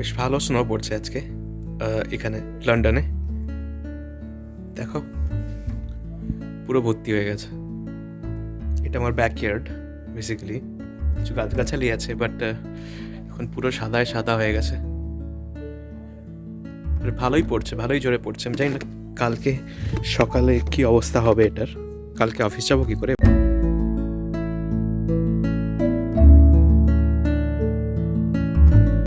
বেশ ভালো স্নো পড়ছে আজকে আহ, এখানে লন্ডনে। দেখো পুরো ভর্তি হয়ে গেছে। এটা আমার ব্যাকইয়ার্ড বেসিক্যালি কিছু গাছগাছালি আছে বাট এখন পুরো সাদায় সাদা হয়ে গেছে। ভালোই পড়ছে ভালোই জোরে পড়ছে। আমি জানি না কালকে সকালে কি অবস্থা হবে এটার। কালকে অফিস যাব কি করে?